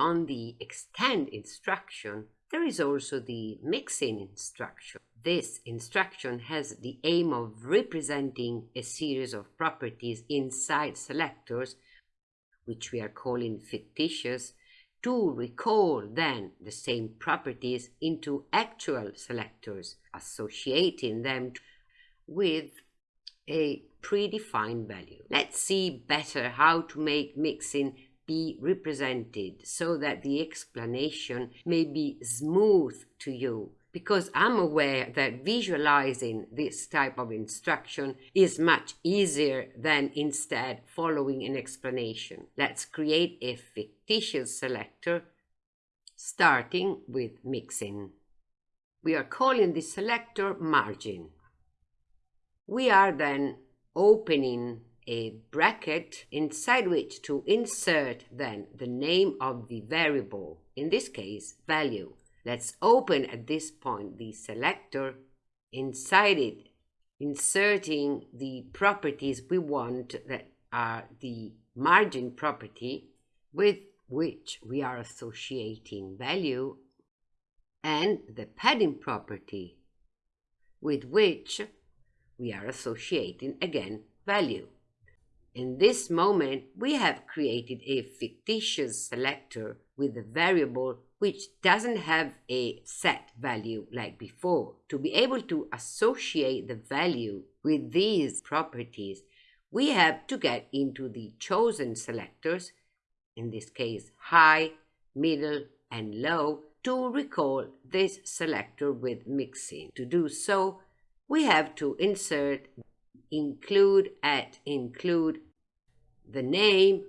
beyond the extend instruction, there is also the mixin instruction. This instruction has the aim of representing a series of properties inside selectors, which we are calling fictitious, to recall then the same properties into actual selectors, associating them with a predefined value. Let's see better how to make mixin be represented so that the explanation may be smooth to you because I'm aware that visualizing this type of instruction is much easier than instead following an explanation. Let's create a fictitious selector starting with mixin. We are calling the selector margin. We are then opening a bracket inside which to insert then the name of the variable, in this case value. Let's open at this point the selector, inside it inserting the properties we want that are the margin property with which we are associating value and the padding property with which we are associating again value. In this moment, we have created a fictitious selector with a variable which doesn't have a set value like before. To be able to associate the value with these properties, we have to get into the chosen selectors, in this case high, middle, and low, to recall this selector with mixin. To do so, we have to insert include at include the name,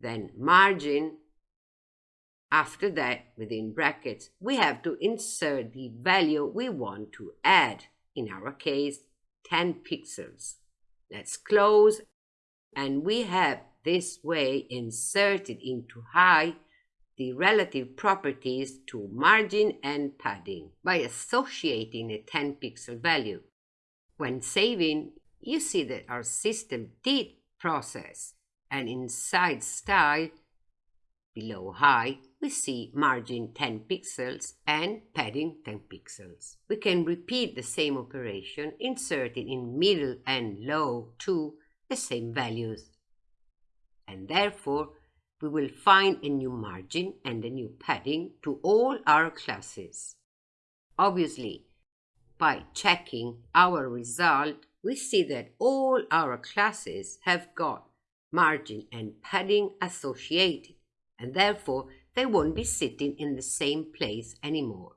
then margin. After that, within brackets, we have to insert the value we want to add, in our case, 10 pixels. Let's close, and we have this way inserted into high the relative properties to margin and padding by associating a 10 pixel value. When saving, you see that our system did process and inside style, below high, we see margin 10 pixels and padding 10 pixels. We can repeat the same operation inserting in middle and low too the same values. And therefore, we will find a new margin and a new padding to all our classes. Obviously, by checking our result, we see that all our classes have got margin and padding associated, and therefore they won't be sitting in the same place anymore.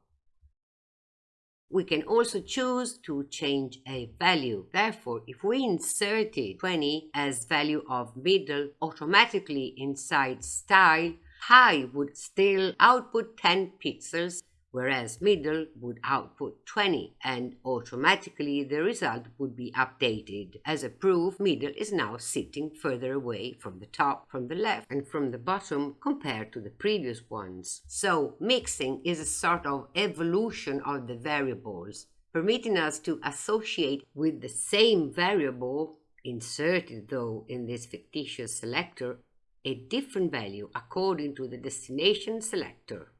We can also choose to change a value. Therefore, if we inserted 20 as value of middle, automatically inside style, high would still output 10 pixels whereas middle would output 20 and automatically the result would be updated. As a proof, middle is now sitting further away from the top, from the left and from the bottom compared to the previous ones. So mixin is a sort of evolution of the variables, permitting us to associate with the same variable inserted though in this fictitious selector a different value according to the destination selector.